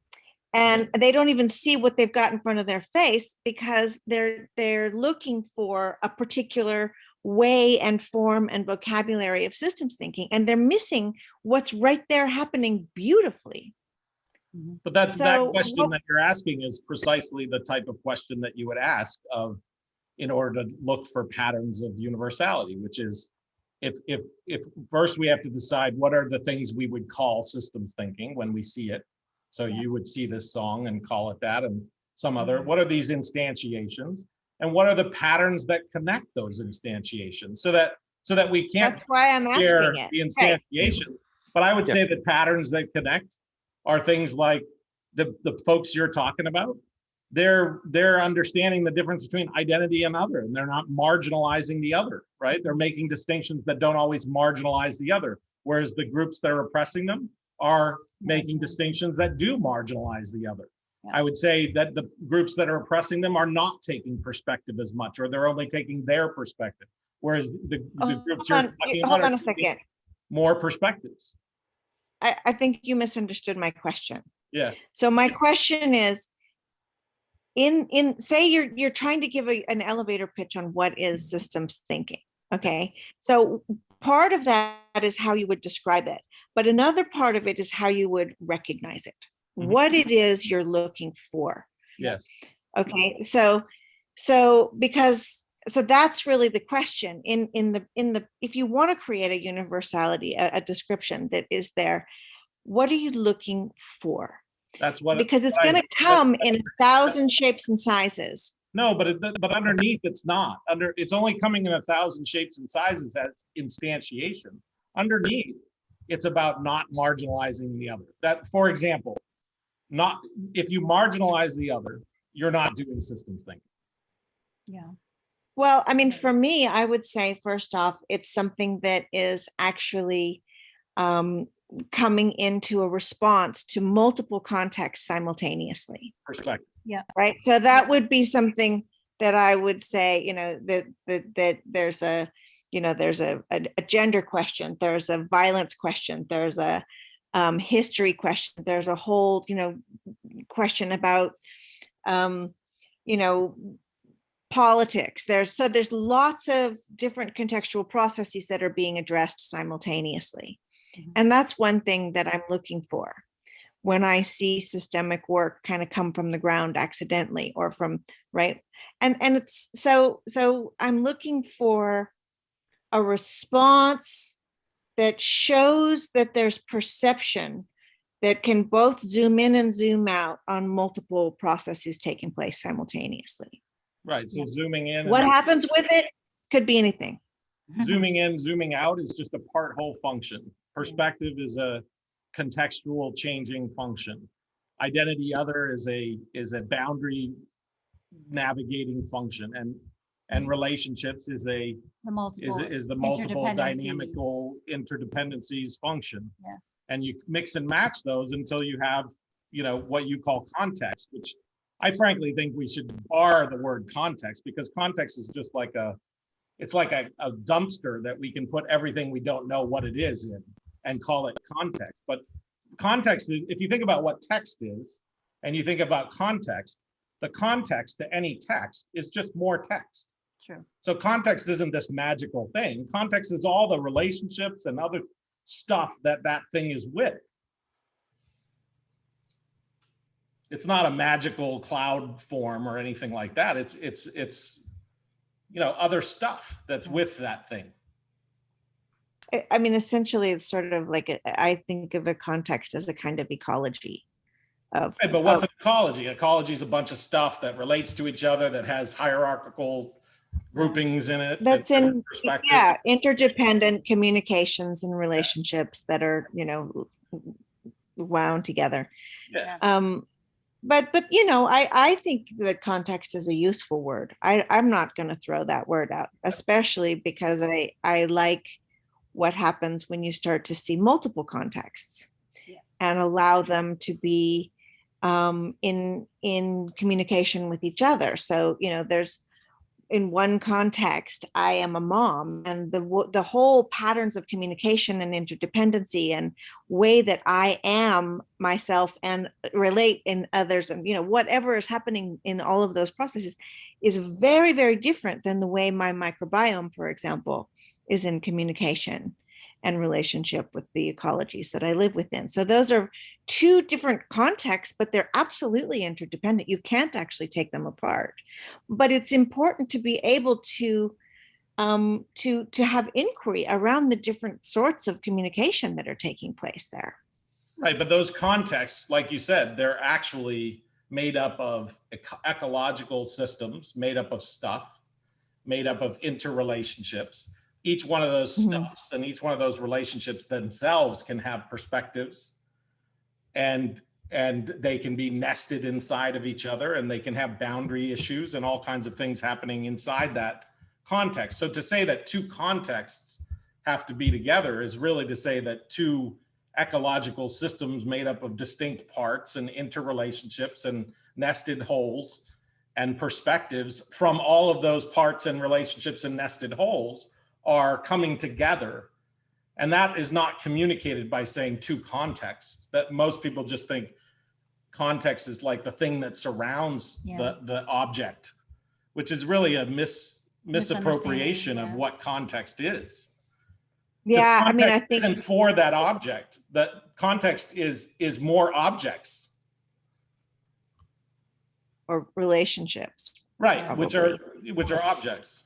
and they don't even see what they've got in front of their face because they're they're looking for a particular way and form and vocabulary of systems thinking and they're missing what's right there happening beautifully But that, that question what- that you're asking is precisely the type of question that you would ask of, in order to look for patterns of universality, which is, if, if, if first we have to decide what are the things we would call systems thinking when we see it. So you would see this song and call it that and some other, Mm-hmm. what are these instantiations? And what are the patterns that connect those instantiations so that, so that we can't that's why i'm share asking it the Right. instantiations. But I would Yeah. say the patterns that connect are things like the, the folks you're talking about. They're, they're understanding the difference between identity and other, and they're not marginalizing the other, right? They're making distinctions that don't always marginalize the other. Whereas the groups that are oppressing them are making distinctions that do marginalize the other. Yeah. I would say that the groups that are oppressing them are not taking perspective as much, or they're only taking their perspective. Whereas the, the Oh, groups you're on, talking you- about on a taking second more perspectives. I, I think you misunderstood my question Yeah. So my question is, in, in, say you're, you're trying to give a, an elevator pitch on what is systems thinking. Okay, so part of that is how you would describe it, but another part of it is how you would recognize it. Mhm. What it is you're looking for. Yes. Okay, so so because so that's really the question in in the in the if you want to create a universality a, a description that is there what are you looking for That's what. because it's going to come in a thousand shapes and sizes No, but it, but underneath it's not. Under, it's only coming in a thousand shapes and sizes as instantiation. Underneath, it's about not marginalizing the other. That, for example, not, if you marginalize the other, you're not doing systems thinking. Yeah. well i mean for me i would say first off it's something that is actually um coming into a response to multiple contexts simultaneously Perspective. Yeah. Right so that would be something that i would say you know that that that there's a you know there's a, a, a gender question there's a violence question there's a um, history question. There's a whole you know question about um, you know politics. There's so there's lots of different contextual processes that are being addressed simultaneously. Mhm. and that's one thing that i'm looking for. When i see systemic work kind of come from the ground accidentally or from right? And and it's so so i'm looking for a response that shows that there's perception that can both zoom in and zoom out on multiple processes taking place simultaneously Right, so zooming in. what happens with it could be anything <laughs> Zooming in, zooming out is just a part whole function. Perspective is a contextual changing function. Identity other is a, is a boundary navigating function and, and hmm. relationships is a, The is, multiple. is the multiple dynamical interdependencies. interdependencies function. Yeah. And you mix and match those until you have, you know, what you call context, which I frankly think we should bar the word context because context is just like a, it's like a, a dumpster that we can put everything we don't know what it is in and call it context. But context is, if you think about what text is and you think about context, the context to any text is just more text. True. So context isn't this magical thing. Context is all the relationships and other stuff that that thing is with. It's not a magical cloud form or anything like that. It's, it's, it's, you know, other stuff that's with that thing. I- mean, essentially, it's sort of like, a- I think of a context as a kind of ecology of. Right, but what's of- an ecology? Ecology is a bunch of stuff that relates to each other, that has hierarchical groupings in it. That's in, yeah, interdependent communications and relationships that are, you know, wound together. Yeah. Um, but, but, you know, I, I think that context is a useful word. I, I'm not gonna throw that word out, especially because I, I like what happens when you start to see multiple contexts Yeah. and allow them to be um, in, in communication with each other. So, you know, there's, in one context, I am a mom and the, the whole patterns of communication and interdependency and way that I am myself and uh, relate in others and, you know, whatever is happening in all of those processes is very, very different than the way my microbiome, for example, is in communication and relationship with the ecologies that I live within. So those are two different contexts, but they're absolutely interdependent. You can't actually take them apart. But it's important to be able to um, to to have inquiry around the different sorts of communication that are taking place there. Right, but those contexts, like you said, they're actually made up of eco- ecological systems, made up of stuff, made up of interrelationships. Each one of those Mhm. stuffs and each one of those relationships themselves can have perspectives. And, and they can be nested inside of each other and they can have boundary issues and all kinds of things happening inside that context. So to say that two contexts have to be together is really to say that two ecological systems made up of distinct parts and interrelationships and nested wholes and perspectives from all of those parts and relationships and nested wholes are coming together. And that is not communicated by saying two contexts that most people just think context is like the thing that surrounds Yeah. the, the object, which is really a mis, misappropriation of what context is. Yeah, I mean, I think Isn't for that object, that context is, is more objects. or relationships. Right, which are, which are objects.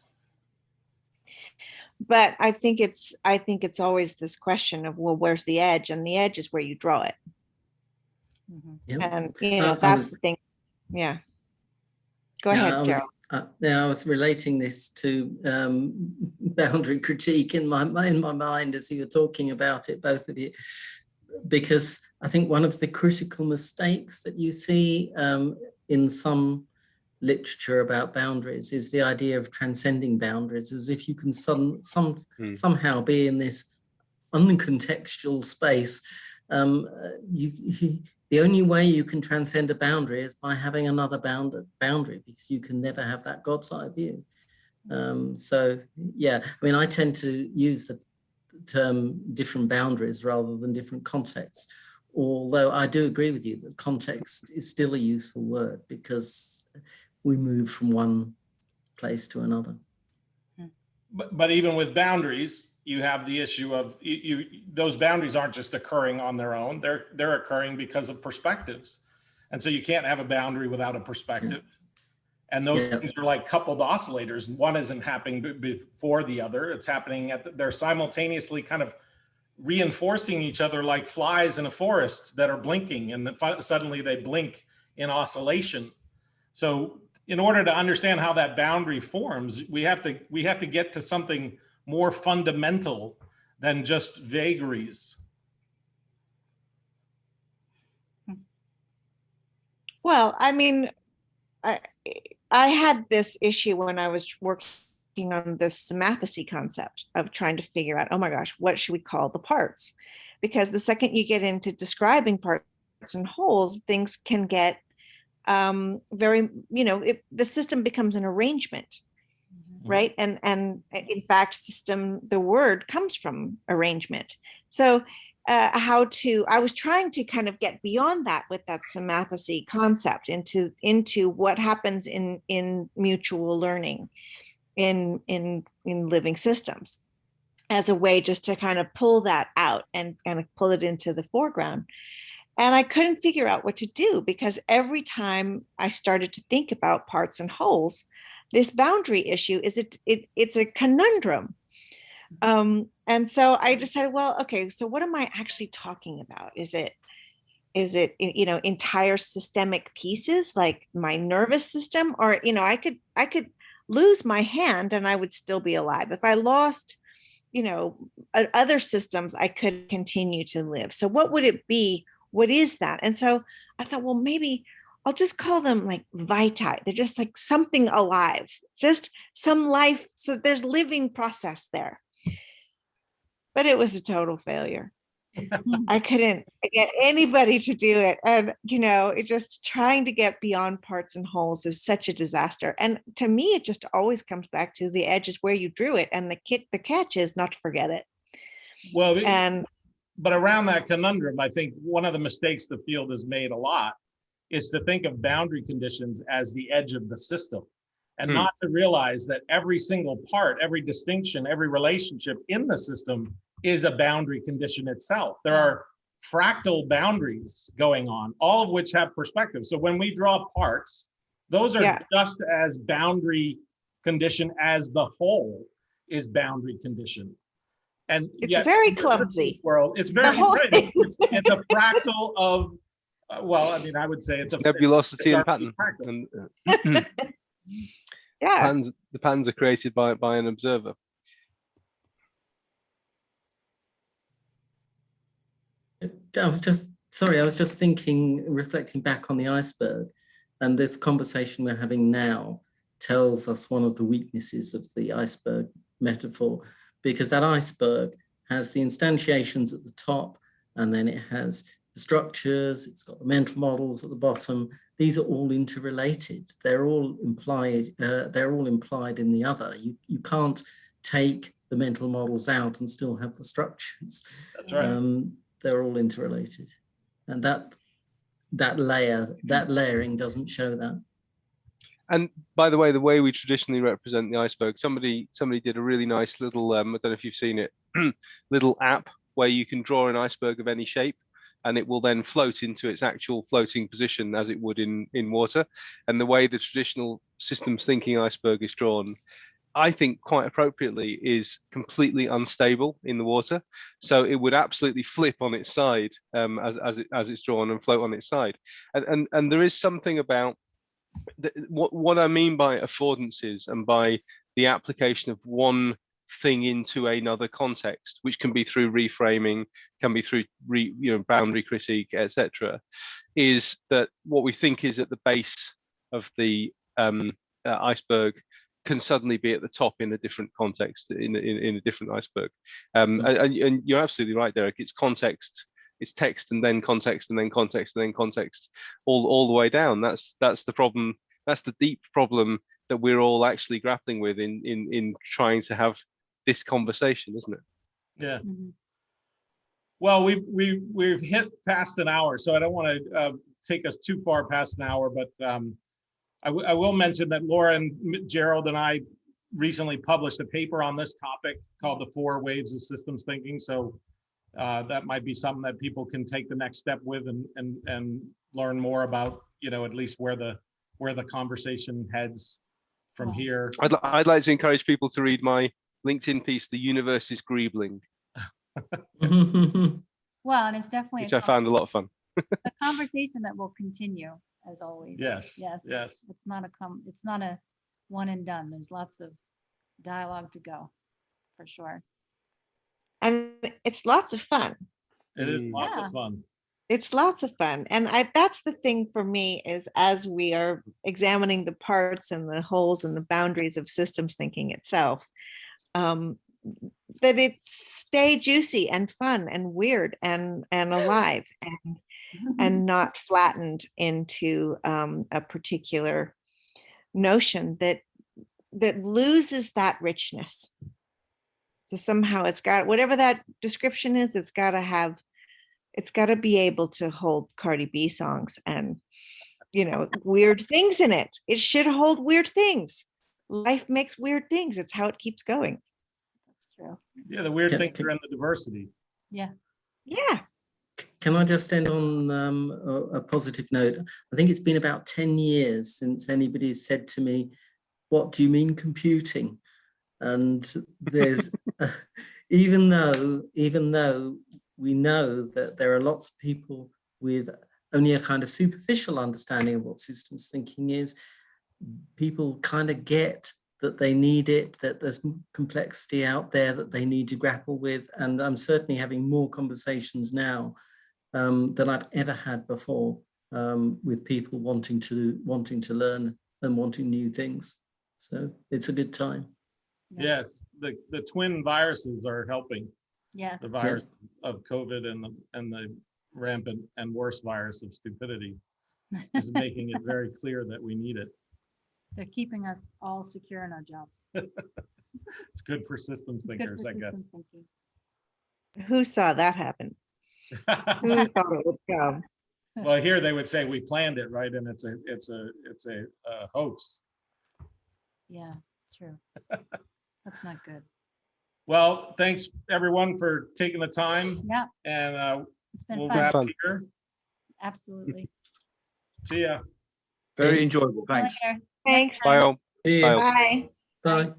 But I think it's, I think it's always this question of, well, where's the edge? And the edge is where you draw it. Mhm. Yeah. And, you Uh, know, I that's was- the thing. Yeah. Go Yeah, I ahead, was- Uh, now I was relating this to um, <laughs> boundary critique in my in my mind as you were talking about it, both of you, because I think one of the critical mistakes that you see um, in some literature about boundaries is the idea of transcending boundaries, as if you can some some Hmm. somehow be in this uncontextual space. Um, uh, you, <laughs> you the only way you can transcend a boundary is by having another bound boundary because you can never have that God's eye view. Um, so yeah, I mean, I tend to use the term different boundaries rather than different contexts. Although I do agree with you that context is still a useful word because we move from one place to another. But, but even with boundaries, you have the issue of you, you, those boundaries aren't just occurring on their own. They're, they're occurring because of perspectives. And so you can't have a boundary without a perspective. And those Yeah. things are like coupled oscillators. One isn't happening before the other. It's happening at, the- they're simultaneously kind of reinforcing each other like flies in a forest that are blinking and then suddenly they blink in oscillation. So in order to understand how that boundary forms, we have to we have to get to something more fundamental than just vagaries. Well, I mean, I, I had this issue when I was working on this mathesy concept of trying to figure out, oh my gosh, what should we call the parts? Because the second you get into describing parts and wholes, things can get um, very, you know, it, the system becomes an arrangement, Mhm. right? And and uh, in fact, system, the word comes from arrangement. So uh, how to i was trying to kind of get beyond that with that symmathesy concept into into what happens in in mutual learning in in in living systems as a way just to kind of pull that out and kind of pull it into the foreground and i couldn't figure out what to do because every time i started to think about parts and wholes this boundary issue is it, it it's a conundrum. Um and so i decided well okay so what am i actually talking about? Is it is it you know entire systemic pieces like my nervous system? Or you know i could i could lose my hand and i would still be alive. If i lost you know other systems i could continue to live. So what would it be what is that and so i thought well maybe i'll just call them like vitae they're just like something alive just some life so there's living process there but it was a total failure. <laughs> I couldn't get anybody to do it. And, you know, it just trying to get beyond parts and wholes is such a disaster. And to me, it just always comes back to the edge is where you drew it. And the kit, the catch is not to forget it. Well, And but around that conundrum, I think one of the mistakes the field has made a lot is to think of boundary conditions as the edge of the system and Hmm. not to realize that every single part, every distinction, every relationship in the system is a boundary condition itself. There are fractal boundaries going on, all of which have perspective. So when we draw parts, those are Yeah. just as boundary condition as the whole is boundary condition. And It's yet very in the systems clumsy. World, it's very, whole right, it's, it's in the fractal of, uh, well, I mean, I would say it's a. nebulosity and it's pattern. fractal. And uh, <laughs> <laughs> yeah, patterns, the patterns are created by by an observer. I was just, sorry, I was just thinking, reflecting back on the iceberg and this conversation we're having now tells us one of the weaknesses of the iceberg metaphor, because that iceberg has the instantiations at the top and then it has the structures, it's got the mental models at the bottom. These are all interrelated. They're all implied, uh, they're all implied in the other. You, you can't take the mental models out and still have the structures That's right. um, they're all interrelated and that that layer that layering doesn't show that And by the way, the way we traditionally represent the iceberg, somebody somebody did a really nice little um, I don't know if you've seen it, <clears throat> little app where you can draw an iceberg of any shape. and it will then float into its actual floating position as it would in in water. And the way the traditional systems thinking iceberg is drawn, I think quite appropriately is completely unstable in the water. So it would absolutely flip on its side um, as as it as it's drawn and float on its side. And and and there is something about what what I mean by affordances and by the application of one thing into another context, which can be through reframing, can be through re, you know boundary critique, etc., is that what we think is at the base of the um, uh, iceberg can suddenly be at the top in a different context in in, in a different iceberg. Um, and, and- and you're absolutely right, Derek. It's context, it's text, and then context, and then context, and then context, all all the way down. That's that's the problem. That's the deep problem that we're all actually grappling with in in in trying to have this conversation, isn't it? Yeah. Mhm. Well, we, we, we've hit past an hour, so I don't want to uh, take us too far past an hour, but um, I, I will mention that Laura and Gerald and I recently published a paper on this topic called The Four Waves of Systems Thinking. So uh, that might be something that people can take the next step with and, and, and learn more about, you know, at least where the, where the conversation heads from here. I'd I'd like to encourage people to read my LinkedIn piece, "The Universe is Greebling," <laughs> Well, and it's definitely which a I found a lot of fun. a <laughs> conversation that will continue as always. Yes, Yes. yes. It's not a com, it's not a one and done. There's lots of dialogue to go, for sure. And it's lots of fun. It is lots Yeah. of fun. It's lots of fun. And I, that's the thing for me is as we are examining the parts and the wholes and the boundaries of systems thinking itself, um, that it stay juicy and fun and weird and, and alive and, and <laughs> not flattened into um, a particular notion that, that loses that richness. So somehow it's got, whatever that description is, it's got to have it's got to be able to hold Cardi B songs and you know weird things in it. It should hold weird things. Life makes weird things. It's how it keeps going. That's true. Yeah, the weird Can- things can- are in the diversity. Yeah. Yeah. Can I just end on um, a, a positive note? I think it's been about 10 years since anybody's said to me, what do you mean computing? And there's, <laughs> even though, even though we know that there are lots of people with only a kind of superficial understanding of what systems thinking is, people kind of get that they need it, that there's complexity out there that they need to grapple with. And I'm certainly having more conversations now um, than I've ever had before um, with people wanting to wanting to learn and wanting new things. So it's a good time. Yeah. Yes, the, the twin viruses are helping. Yes. The virus of COVID and the, and the rampant and worse virus of stupidity <laughs> is making it very clear that we need it. They're keeping us all secure in our jobs. <laughs> It's good for systems It's good thinkers, for I guess. systems thinking. Who saw that happen? Who <laughs> thought it would come? Well, here they would say we planned it, right? And it's a, it's a, it's a uh, hoax. Yeah, true. That's not good. Well, thanks everyone for taking the time Yeah, and uh, it's been we'll fun. wrap Fun. here. Absolutely. See ya. Very enjoyable. Thanks. Later. Thanks. Bye all. Bye. Bye. Bye. Bye.